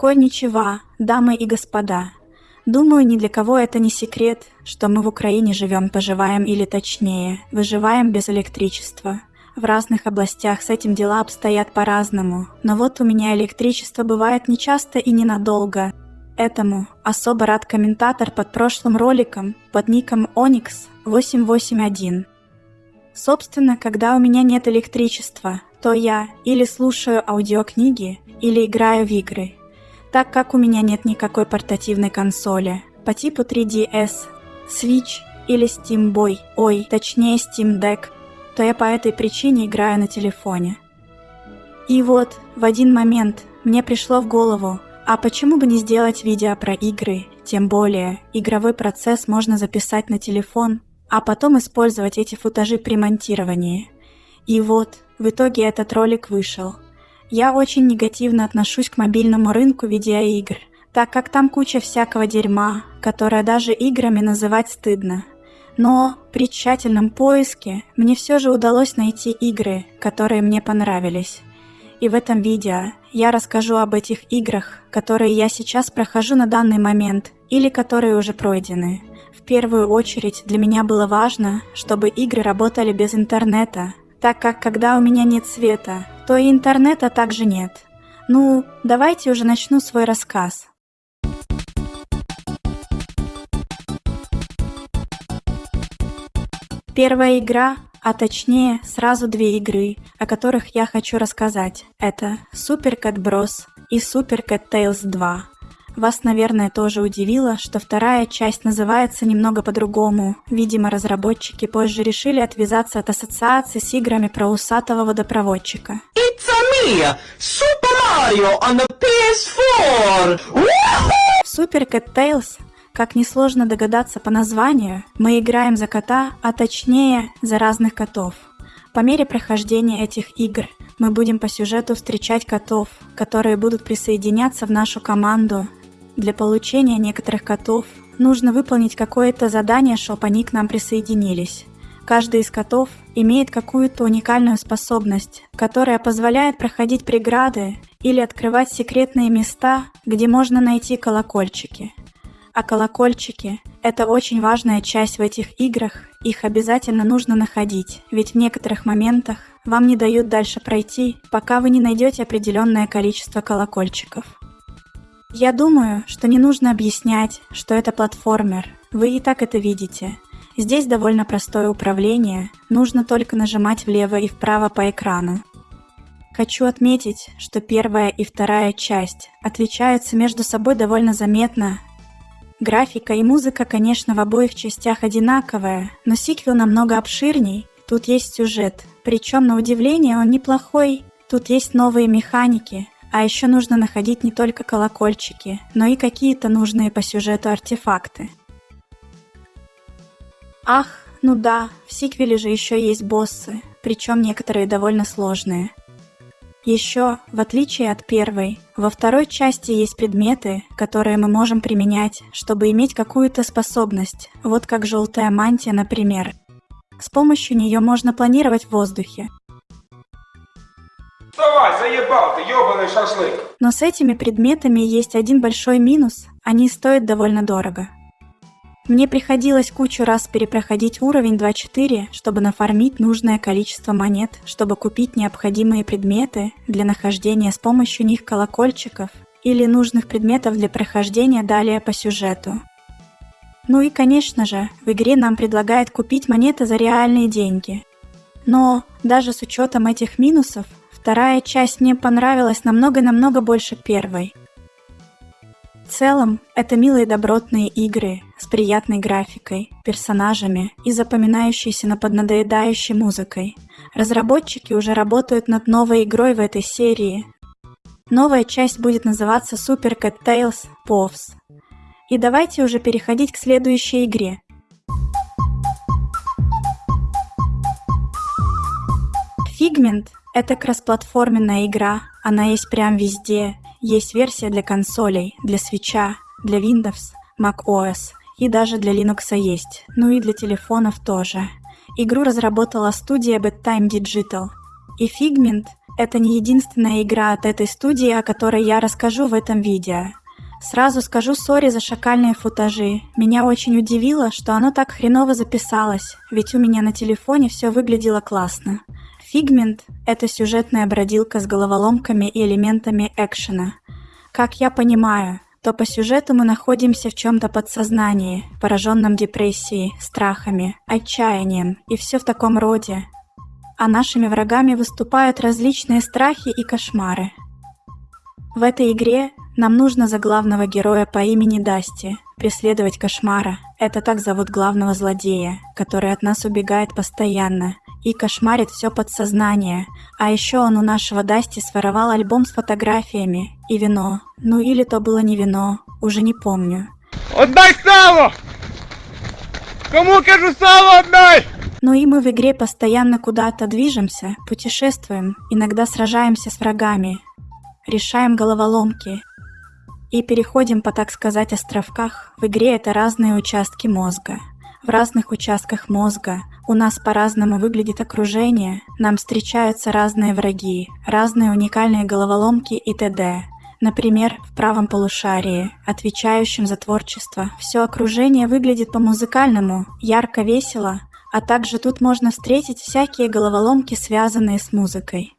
Конничева, дамы и господа. Думаю, ни для кого это не секрет, что мы в Украине живем, поживаем или точнее, выживаем без электричества. В разных областях с этим дела обстоят по-разному, но вот у меня электричество бывает нечасто и ненадолго. Этому особо рад комментатор под прошлым роликом под ником Onyx881. Собственно, когда у меня нет электричества, то я или слушаю аудиокниги, или играю в игры, так как у меня нет никакой портативной консоли по типу 3DS, Switch или Steam Boy, ой, точнее Steam Deck, то я по этой причине играю на телефоне. И вот, в один момент мне пришло в голову, а почему бы не сделать видео про игры, тем более игровой процесс можно записать на телефон, а потом использовать эти футажи при монтировании. И вот, в итоге этот ролик вышел – я очень негативно отношусь к мобильному рынку видеоигр, так как там куча всякого дерьма, которое даже играми называть стыдно. Но при тщательном поиске мне все же удалось найти игры, которые мне понравились. И в этом видео я расскажу об этих играх, которые я сейчас прохожу на данный момент или которые уже пройдены. В первую очередь для меня было важно, чтобы игры работали без интернета, так как когда у меня нет света, то и интернета также нет. Ну, давайте уже начну свой рассказ. Первая игра, а точнее сразу две игры, о которых я хочу рассказать. Это Super Cat Bros. и Super Cat Tales 2. Вас, наверное, тоже удивило, что вторая часть называется немного по-другому. Видимо, разработчики позже решили отвязаться от ассоциации с играми про усатого водопроводчика. It's a me, Super Mario on the PS4! В Super Cat Tales как несложно догадаться по названию, мы играем за кота, а точнее за разных котов. По мере прохождения этих игр мы будем по сюжету встречать котов, которые будут присоединяться в нашу команду для получения некоторых котов нужно выполнить какое-то задание, чтобы они к нам присоединились. Каждый из котов имеет какую-то уникальную способность, которая позволяет проходить преграды или открывать секретные места, где можно найти колокольчики. А колокольчики – это очень важная часть в этих играх, их обязательно нужно находить, ведь в некоторых моментах вам не дают дальше пройти, пока вы не найдете определенное количество колокольчиков. Я думаю, что не нужно объяснять, что это платформер. Вы и так это видите. Здесь довольно простое управление, нужно только нажимать влево и вправо по экрану. Хочу отметить, что первая и вторая часть отличаются между собой довольно заметно. Графика и музыка, конечно, в обоих частях одинаковая, но сиквел намного обширней, тут есть сюжет, причем на удивление он неплохой, тут есть новые механики – а еще нужно находить не только колокольчики, но и какие-то нужные по сюжету артефакты. Ах, ну да, в сиквеле же еще есть боссы, причем некоторые довольно сложные. Еще, в отличие от первой, во второй части есть предметы, которые мы можем применять, чтобы иметь какую-то способность, вот как желтая мантия, например. С помощью нее можно планировать в воздухе, Вставай, заебал ты, ёбаный шашлык! Но с этими предметами есть один большой минус. Они стоят довольно дорого. Мне приходилось кучу раз перепроходить уровень 2.4, чтобы нафармить нужное количество монет, чтобы купить необходимые предметы для нахождения с помощью них колокольчиков или нужных предметов для прохождения далее по сюжету. Ну и конечно же, в игре нам предлагают купить монеты за реальные деньги. Но даже с учетом этих минусов, Вторая часть мне понравилась намного-намного больше первой. В целом, это милые добротные игры с приятной графикой, персонажами и запоминающейся на поднадоедающей музыкой. Разработчики уже работают над новой игрой в этой серии. Новая часть будет называться Super Cat Tales Povs. И давайте уже переходить к следующей игре. Figment это кроссплатформенная игра, она есть прям везде. Есть версия для консолей, для свеча, для Windows, macOS и даже для Linux есть, ну и для телефонов тоже. Игру разработала студия Bedtime Digital. И Figment это не единственная игра от этой студии, о которой я расскажу в этом видео. Сразу скажу сори за шакальные футажи. Меня очень удивило, что оно так хреново записалось, ведь у меня на телефоне все выглядело классно. Фигмент – это сюжетная бродилка с головоломками и элементами экшена. Как я понимаю, то по сюжету мы находимся в чем-то подсознании, пораженном депрессией, страхами, отчаянием и все в таком роде. А нашими врагами выступают различные страхи и кошмары. В этой игре нам нужно за главного героя по имени Дасти преследовать кошмара. Это так зовут главного злодея, который от нас убегает постоянно и кошмарит все подсознание. А еще он у нашего Дасти своровал альбом с фотографиями и вино. Ну или то было не вино, уже не помню. Отдай сало! Кому кажу сало отдай! Ну и мы в игре постоянно куда-то движемся, путешествуем, иногда сражаемся с врагами, решаем головоломки, и переходим по, так сказать, островках. В игре это разные участки мозга. В разных участках мозга у нас по-разному выглядит окружение, нам встречаются разные враги, разные уникальные головоломки и т.д. Например, в правом полушарии, отвечающем за творчество, все окружение выглядит по-музыкальному, ярко, весело, а также тут можно встретить всякие головоломки, связанные с музыкой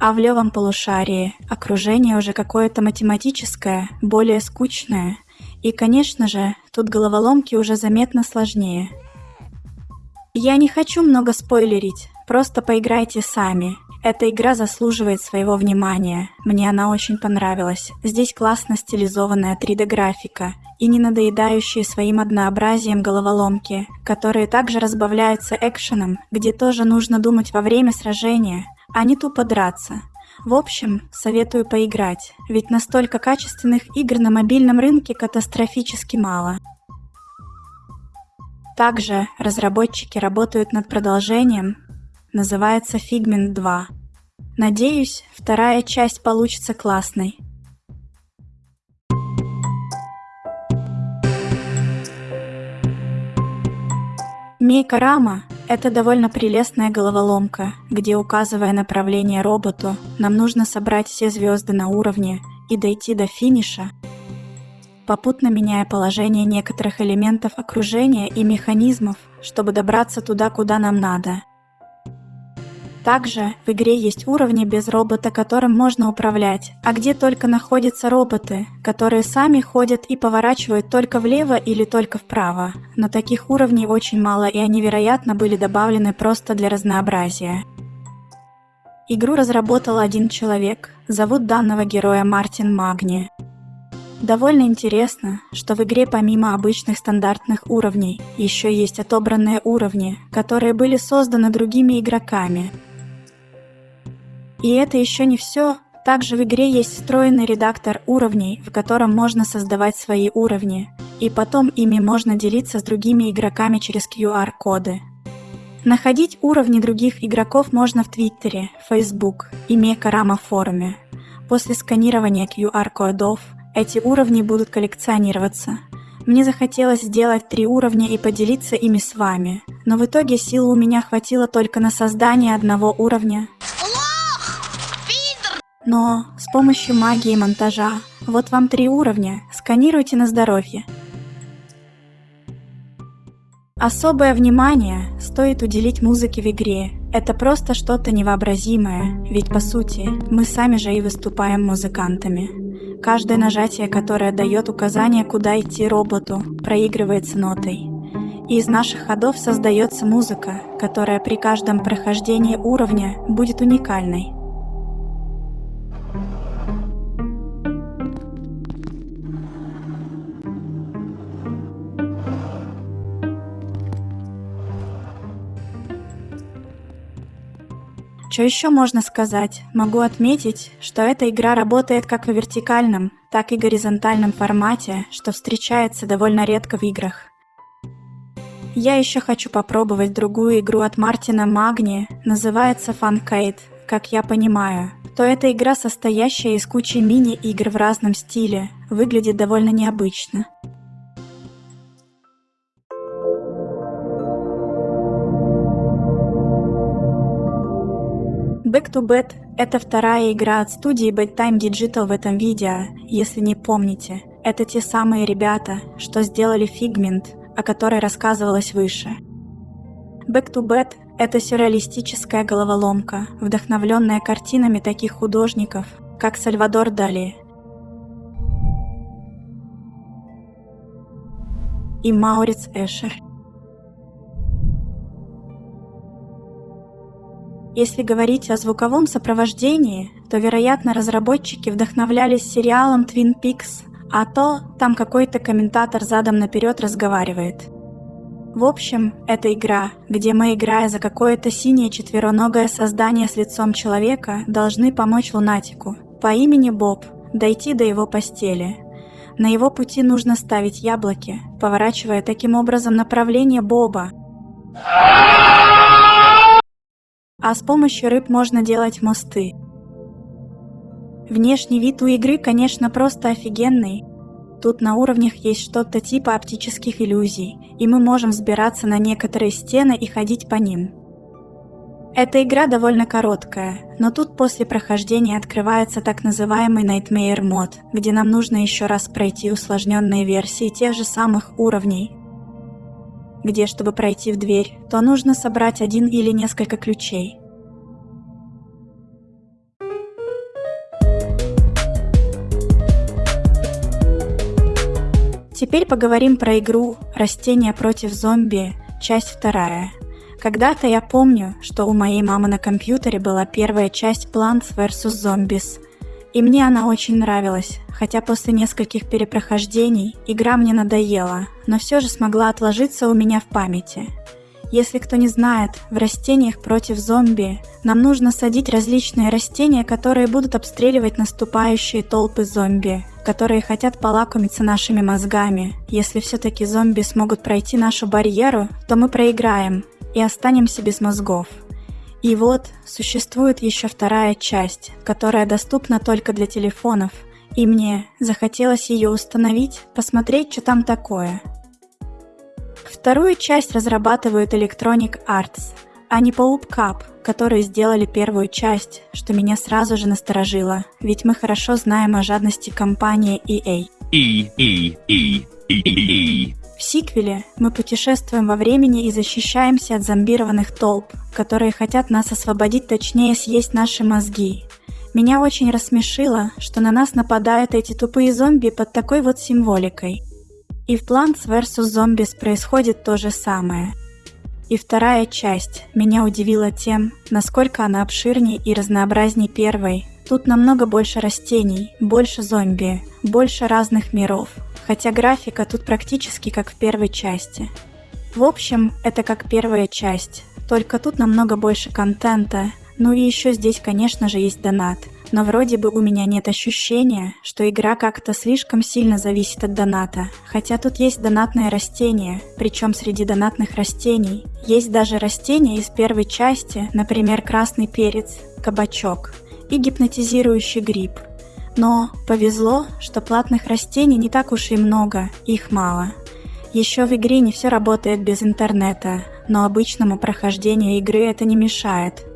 а в левом полушарии окружение уже какое-то математическое, более скучное. И, конечно же, тут головоломки уже заметно сложнее. Я не хочу много спойлерить, просто поиграйте сами. Эта игра заслуживает своего внимания. Мне она очень понравилась. Здесь классно стилизованная 3D-графика и не надоедающие своим однообразием головоломки, которые также разбавляются экшеном, где тоже нужно думать во время сражения – а не тупо драться. В общем, советую поиграть, ведь настолько качественных игр на мобильном рынке катастрофически мало. Также разработчики работают над продолжением, называется Figment 2. Надеюсь, вторая часть получится классной. Мейка Рама это довольно прелестная головоломка, где, указывая направление роботу, нам нужно собрать все звезды на уровне и дойти до финиша, попутно меняя положение некоторых элементов окружения и механизмов, чтобы добраться туда, куда нам надо. Также в игре есть уровни без робота, которым можно управлять, а где только находятся роботы, которые сами ходят и поворачивают только влево или только вправо. Но таких уровней очень мало и они, вероятно, были добавлены просто для разнообразия. Игру разработал один человек, зовут данного героя Мартин Магни. Довольно интересно, что в игре помимо обычных стандартных уровней, еще есть отобранные уровни, которые были созданы другими игроками, и это еще не все. Также в игре есть встроенный редактор уровней, в котором можно создавать свои уровни, и потом ими можно делиться с другими игроками через QR-коды. Находить уровни других игроков можно в Твиттере, Facebook и Мекарама форуме. После сканирования QR-кодов эти уровни будут коллекционироваться. Мне захотелось сделать три уровня и поделиться ими с вами, но в итоге сил у меня хватило только на создание одного уровня, но с помощью магии монтажа, вот вам три уровня, сканируйте на здоровье. Особое внимание стоит уделить музыке в игре. Это просто что-то невообразимое, ведь по сути мы сами же и выступаем музыкантами. Каждое нажатие, которое дает указание, куда идти роботу, проигрывается нотой. И из наших ходов создается музыка, которая при каждом прохождении уровня будет уникальной. Что еще можно сказать? Могу отметить, что эта игра работает как в вертикальном, так и горизонтальном формате, что встречается довольно редко в играх. Я еще хочу попробовать другую игру от Мартина Магни, называется Funcade, как я понимаю, то эта игра, состоящая из кучи мини-игр в разном стиле, выглядит довольно необычно. Back to Bed – это вторая игра от студии Bedtime Digital в этом видео, если не помните. Это те самые ребята, что сделали Figment, о которой рассказывалось выше. Back to Bed – это сюрреалистическая головоломка, вдохновленная картинами таких художников, как Сальвадор Дали и Мауриц Эшер. Если говорить о звуковом сопровождении, то, вероятно, разработчики вдохновлялись сериалом Twin Peaks, а то там какой-то комментатор задом наперед разговаривает. В общем, это игра, где мы, играя за какое-то синее четвероногое создание с лицом человека, должны помочь лунатику по имени Боб дойти до его постели. На его пути нужно ставить яблоки, поворачивая таким образом направление Боба. А с помощью рыб можно делать мосты. Внешний вид у игры, конечно, просто офигенный, Тут на уровнях есть что-то типа оптических иллюзий, и мы можем взбираться на некоторые стены и ходить по ним. Эта игра довольно короткая, но тут после прохождения открывается так называемый Nightmare мод, где нам нужно еще раз пройти усложненные версии тех же самых уровней, где, чтобы пройти в дверь, то нужно собрать один или несколько ключей. Теперь поговорим про игру «Растения против зомби», часть вторая. Когда-то я помню, что у моей мамы на компьютере была первая часть Plants vs. Zombies, и мне она очень нравилась, хотя после нескольких перепрохождений игра мне надоела, но все же смогла отложиться у меня в памяти. Если кто не знает, в растениях против зомби нам нужно садить различные растения, которые будут обстреливать наступающие толпы зомби которые хотят полакомиться нашими мозгами. Если все-таки зомби смогут пройти нашу барьеру, то мы проиграем и останемся без мозгов. И вот существует еще вторая часть, которая доступна только для телефонов, и мне захотелось ее установить, посмотреть, что там такое. Вторую часть разрабатывают Electronic Arts, а не Poop Cup, которые сделали первую часть, что меня сразу же насторожило, ведь мы хорошо знаем о жадности компании EA. E, e, e, e, e. В сиквеле мы путешествуем во времени и защищаемся от зомбированных толп, которые хотят нас освободить, точнее съесть наши мозги. Меня очень рассмешило, что на нас нападают эти тупые зомби под такой вот символикой. И в Plants vs. Zombies происходит то же самое – и вторая часть меня удивила тем, насколько она обширнее и разнообразнее первой. Тут намного больше растений, больше зомби, больше разных миров, хотя графика тут практически как в первой части. В общем, это как первая часть, только тут намного больше контента, ну и еще здесь, конечно же, есть донат – но вроде бы у меня нет ощущения, что игра как-то слишком сильно зависит от доната. Хотя тут есть донатные растения, причем среди донатных растений есть даже растения из первой части, например, красный перец, кабачок и гипнотизирующий гриб. Но повезло, что платных растений не так уж и много, их мало. Еще в игре не все работает без интернета, но обычному прохождению игры это не мешает.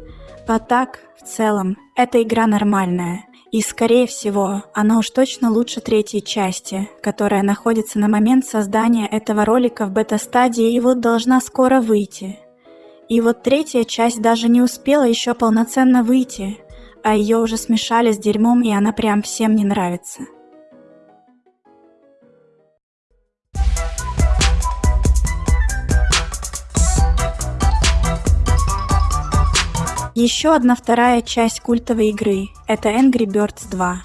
А так, в целом, эта игра нормальная, и скорее всего, она уж точно лучше третьей части, которая находится на момент создания этого ролика в бета-стадии и вот должна скоро выйти. И вот третья часть даже не успела еще полноценно выйти, а ее уже смешали с дерьмом и она прям всем не нравится. Еще одна вторая часть культовой игры – это Angry Birds 2.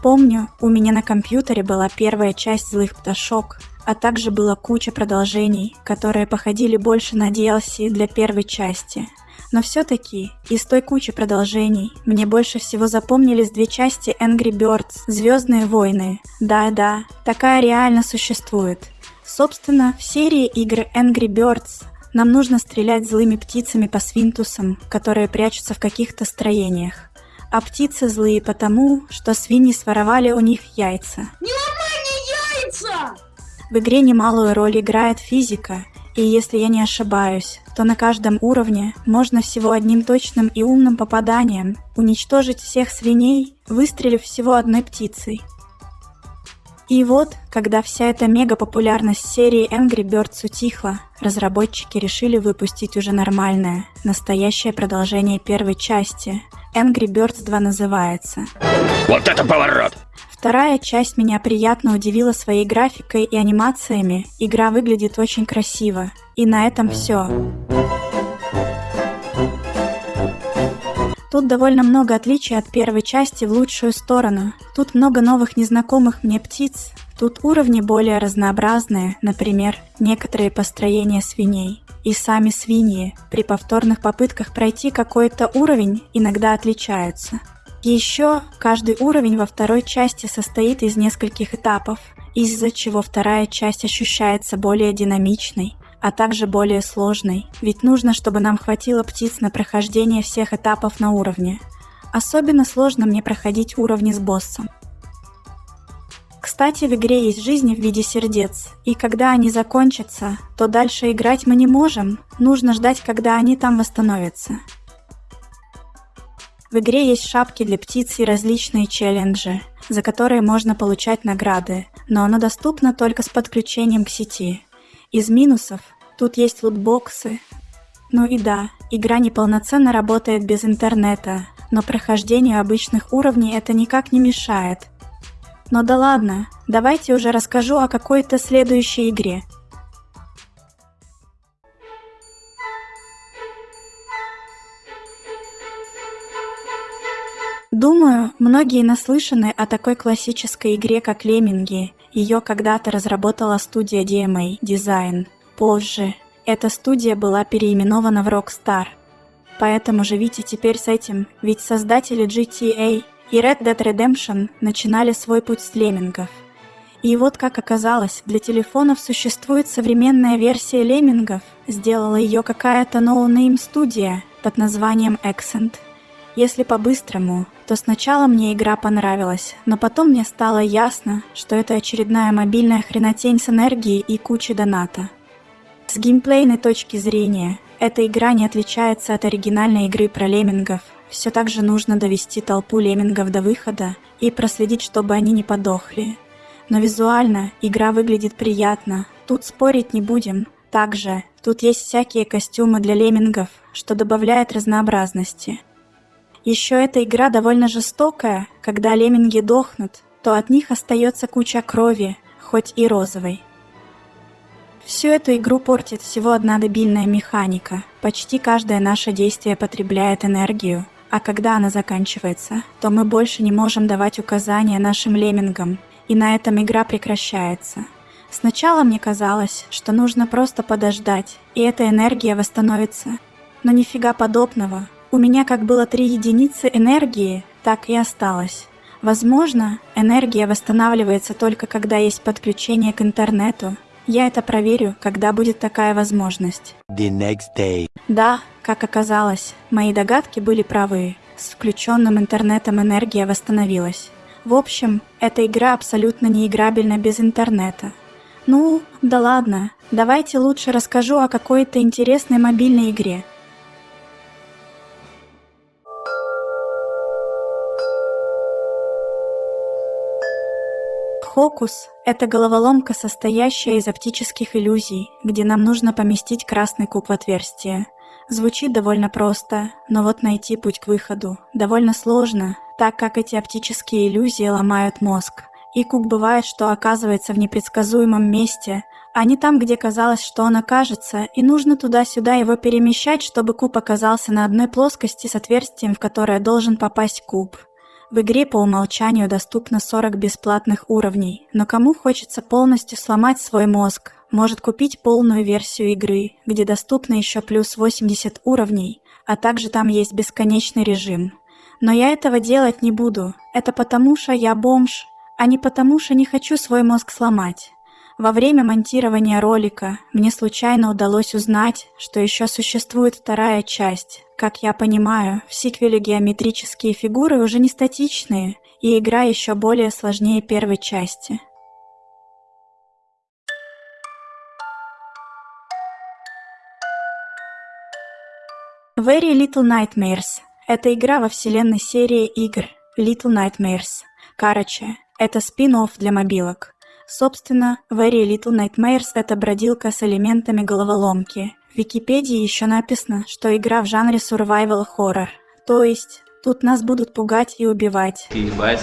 Помню, у меня на компьютере была первая часть «Злых пташок», а также была куча продолжений, которые походили больше на DLC для первой части. Но все-таки из той кучи продолжений мне больше всего запомнились две части Angry Birds – Звездные войны. Да-да, такая реально существует. Собственно, в серии игр Angry Birds нам нужно стрелять злыми птицами по свинтусам, которые прячутся в каких-то строениях. А птицы злые потому, что свиньи своровали у них яйца. Не ломай мне яйца! В игре немалую роль играет физика, И если я не ошибаюсь, то на каждом уровне можно всего одним точным и умным попаданием уничтожить всех свиней, выстрелив всего одной птицей. И вот, когда вся эта мега-популярность серии Angry Birds утихла, разработчики решили выпустить уже нормальное, настоящее продолжение первой части. Angry Birds 2 называется. Вот это поворот! Вторая часть меня приятно удивила своей графикой и анимациями. Игра выглядит очень красиво. И на этом все. Тут довольно много отличий от первой части в лучшую сторону. Тут много новых незнакомых мне птиц. Тут уровни более разнообразные, например, некоторые построения свиней. И сами свиньи при повторных попытках пройти какой-то уровень иногда отличаются. Еще каждый уровень во второй части состоит из нескольких этапов, из-за чего вторая часть ощущается более динамичной, а также более сложной, ведь нужно, чтобы нам хватило птиц на прохождение всех этапов на уровне. Особенно сложно мне проходить уровни с боссом. Кстати, в игре есть жизни в виде сердец, и когда они закончатся, то дальше играть мы не можем, нужно ждать, когда они там восстановятся. В игре есть шапки для птиц и различные челленджи, за которые можно получать награды, но оно доступно только с подключением к сети. Из минусов Тут есть лутбоксы. Ну и да, игра неполноценно работает без интернета, но прохождению обычных уровней это никак не мешает. Но да ладно, давайте уже расскажу о какой-то следующей игре. Думаю, многие наслышаны о такой классической игре, как Лемминги. Ее когда-то разработала студия DMA Design. Позже эта студия была переименована в Rockstar. Поэтому живите теперь с этим, ведь создатели GTA и Red Dead Redemption начинали свой путь с леммингов. И вот как оказалось, для телефонов существует современная версия леммингов, сделала ее какая-то no-name студия под названием Accent. Если по-быстрому, то сначала мне игра понравилась, но потом мне стало ясно, что это очередная мобильная хренотень с энергией и кучей доната. С геймплейной точки зрения, эта игра не отличается от оригинальной игры про леммингов. Все так же нужно довести толпу леммингов до выхода и проследить, чтобы они не подохли. Но визуально игра выглядит приятно, тут спорить не будем. Также тут есть всякие костюмы для леммингов, что добавляет разнообразности. Еще эта игра довольно жестокая, когда лемминги дохнут, то от них остается куча крови, хоть и розовой. Всю эту игру портит всего одна дебильная механика. Почти каждое наше действие потребляет энергию, а когда она заканчивается, то мы больше не можем давать указания нашим леммингам, и на этом игра прекращается. Сначала мне казалось, что нужно просто подождать, и эта энергия восстановится. Но нифига подобного. У меня как было три единицы энергии, так и осталось. Возможно, энергия восстанавливается только когда есть подключение к интернету, я это проверю, когда будет такая возможность. The next day. Да, как оказалось, мои догадки были правы. С включенным интернетом энергия восстановилась. В общем, эта игра абсолютно неиграбельна без интернета. Ну, да ладно, давайте лучше расскажу о какой-то интересной мобильной игре. Хокус – это головоломка, состоящая из оптических иллюзий, где нам нужно поместить красный куб в отверстие. Звучит довольно просто, но вот найти путь к выходу довольно сложно, так как эти оптические иллюзии ломают мозг. И куб бывает, что оказывается в непредсказуемом месте, а не там, где казалось, что он окажется, и нужно туда-сюда его перемещать, чтобы куб оказался на одной плоскости с отверстием, в которое должен попасть куб. В игре по умолчанию доступно 40 бесплатных уровней, но кому хочется полностью сломать свой мозг, может купить полную версию игры, где доступно еще плюс 80 уровней, а также там есть бесконечный режим. Но я этого делать не буду, это потому что я бомж, а не потому что не хочу свой мозг сломать. Во время монтирования ролика мне случайно удалось узнать, что еще существует вторая часть. Как я понимаю, в сиквеле геометрические фигуры уже не статичные, и игра еще более сложнее первой части. Very Little Nightmares – это игра во вселенной серии игр Little Nightmares. Короче, это спин-офф для мобилок. Собственно, Very Little Nightmares – это бродилка с элементами головоломки. В Википедии еще написано, что игра в жанре survival horror. То есть, тут нас будут пугать и убивать. Ебать.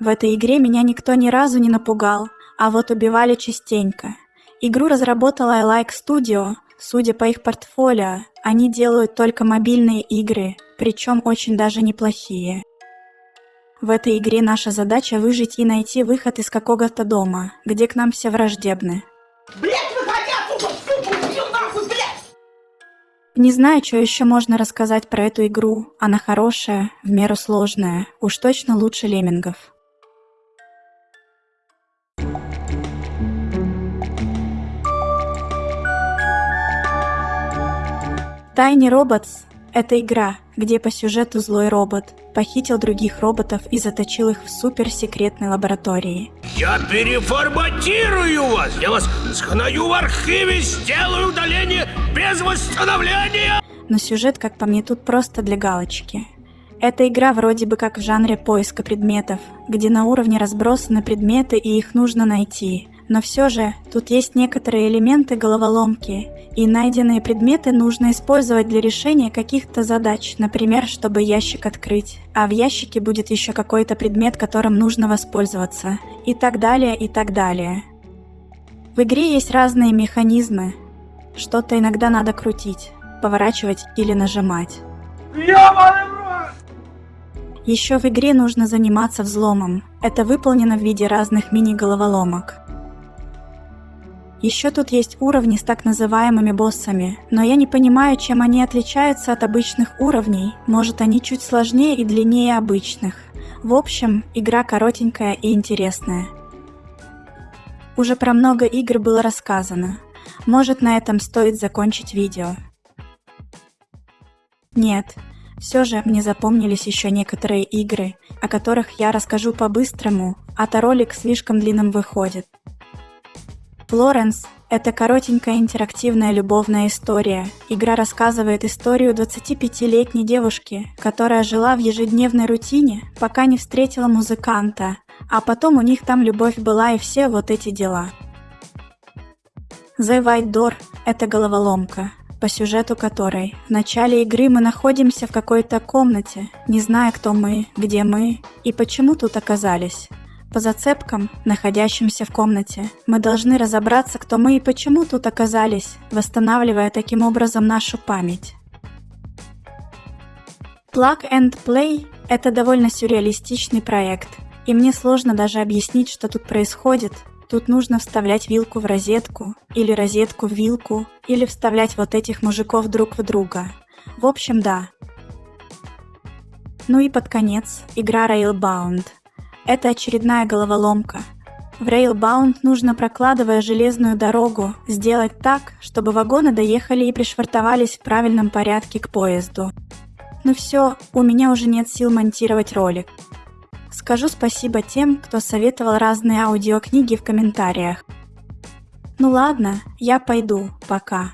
В этой игре меня никто ни разу не напугал, а вот убивали частенько. Игру разработала iLike Studio. Судя по их портфолио, они делают только мобильные игры, причем очень даже неплохие. В этой игре наша задача выжить и найти выход из какого-то дома, где к нам все враждебны. Блять, выходи отсюда, сука, убью нахуй, блять! Не знаю, что еще можно рассказать про эту игру. Она хорошая, в меру сложная, уж точно лучше леммингов. Tiny Robots – это игра, где по сюжету злой робот похитил других роботов и заточил их в суперсекретной лаборатории. Я переформатирую вас! Я вас схною в архиве, сделаю удаление без восстановления! Но сюжет, как по мне, тут просто для галочки. Эта игра вроде бы как в жанре поиска предметов, где на уровне разбросаны предметы и их нужно найти. Но все же, тут есть некоторые элементы головоломки, и найденные предметы нужно использовать для решения каких-то задач, например, чтобы ящик открыть, а в ящике будет еще какой-то предмет, которым нужно воспользоваться, и так далее, и так далее. В игре есть разные механизмы. Что-то иногда надо крутить, поворачивать или нажимать. Еще в игре нужно заниматься взломом. Это выполнено в виде разных мини-головоломок. Еще тут есть уровни с так называемыми боссами, но я не понимаю, чем они отличаются от обычных уровней. Может, они чуть сложнее и длиннее обычных. В общем, игра коротенькая и интересная. Уже про много игр было рассказано. Может, на этом стоит закончить видео. Нет, все же мне запомнились еще некоторые игры, о которых я расскажу по-быстрому, а то ролик слишком длинным выходит. Флоренс – это коротенькая интерактивная любовная история. Игра рассказывает историю 25-летней девушки, которая жила в ежедневной рутине, пока не встретила музыканта, а потом у них там любовь была и все вот эти дела. The White Door – это головоломка, по сюжету которой в начале игры мы находимся в какой-то комнате, не зная, кто мы, где мы и почему тут оказались. По зацепкам, находящимся в комнате, мы должны разобраться, кто мы и почему тут оказались, восстанавливая таким образом нашу память. Plug and Play – это довольно сюрреалистичный проект, и мне сложно даже объяснить, что тут происходит. Тут нужно вставлять вилку в розетку, или розетку в вилку, или вставлять вот этих мужиков друг в друга. В общем, да. Ну и под конец игра Railbound – это очередная головоломка. В Railbound нужно, прокладывая железную дорогу, сделать так, чтобы вагоны доехали и пришвартовались в правильном порядке к поезду. Ну все, у меня уже нет сил монтировать ролик. Скажу спасибо тем, кто советовал разные аудиокниги в комментариях. Ну ладно, я пойду, пока.